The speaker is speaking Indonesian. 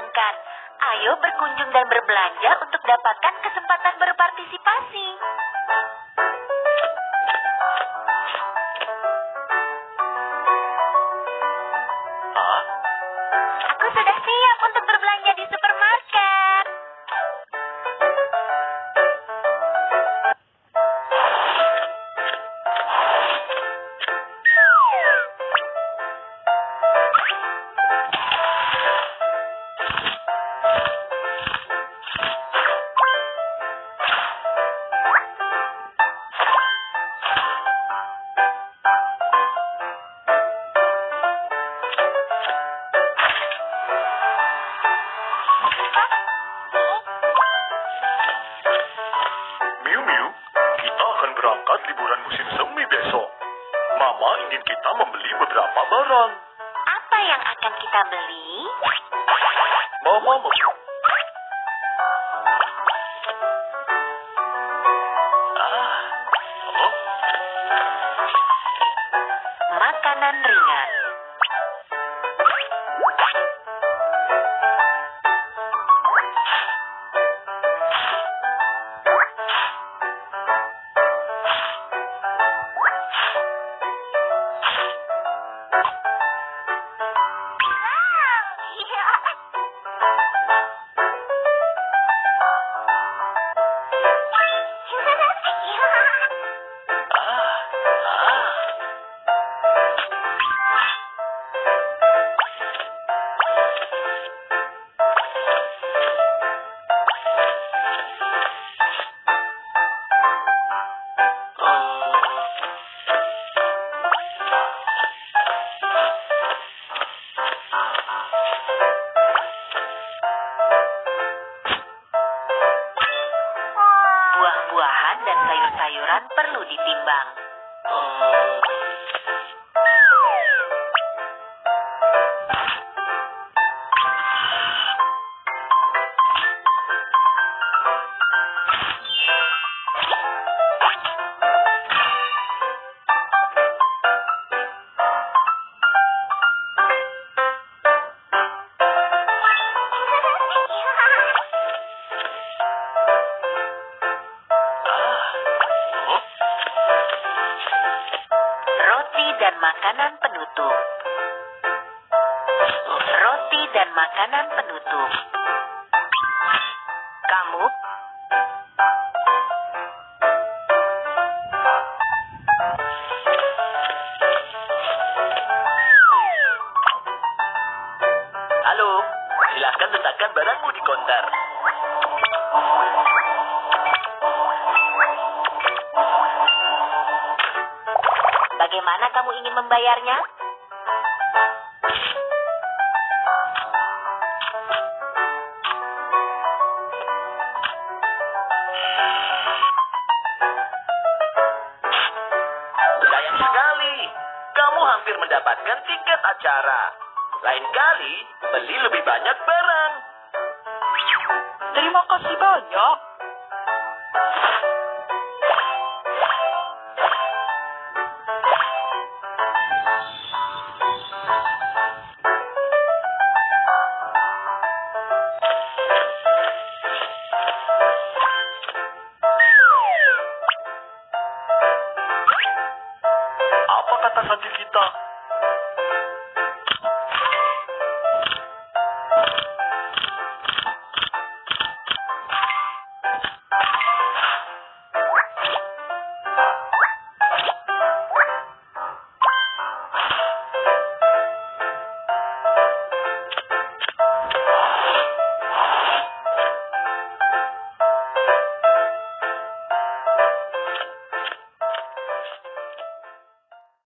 menyenangkan. Ayo berkunjung dan berbelanja untuk dapatkan kesempatan berpartisipasi. Ah, Aku sudah siap untuk berbelanja di supermarket. Berangkat liburan musim semi besok. Mama ingin kita membeli beberapa barang. Apa yang akan kita beli? Mama mau... Ah, Makanan ringan. Dan sayur-sayuran perlu ditimbang. Makanan penutup. Roti dan makanan penutup. Kamu Halo, silahkan letakkan barangmu di konter. Bagaimana kamu ingin membayarnya? Sayang sekali, kamu hampir mendapatkan tiket acara. Lain kali, beli lebih banyak barang. Terima kasih banyak. visitar.